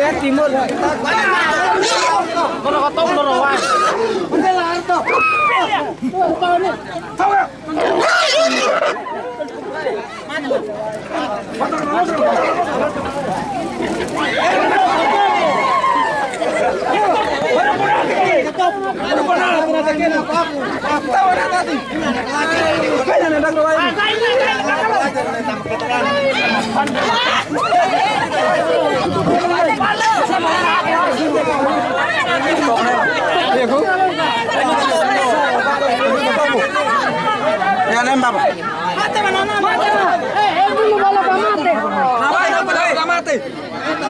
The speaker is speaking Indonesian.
baba. Eh, eh, babu Yanem babu Mate manana mate Hey hey bulu bala mate Mate mate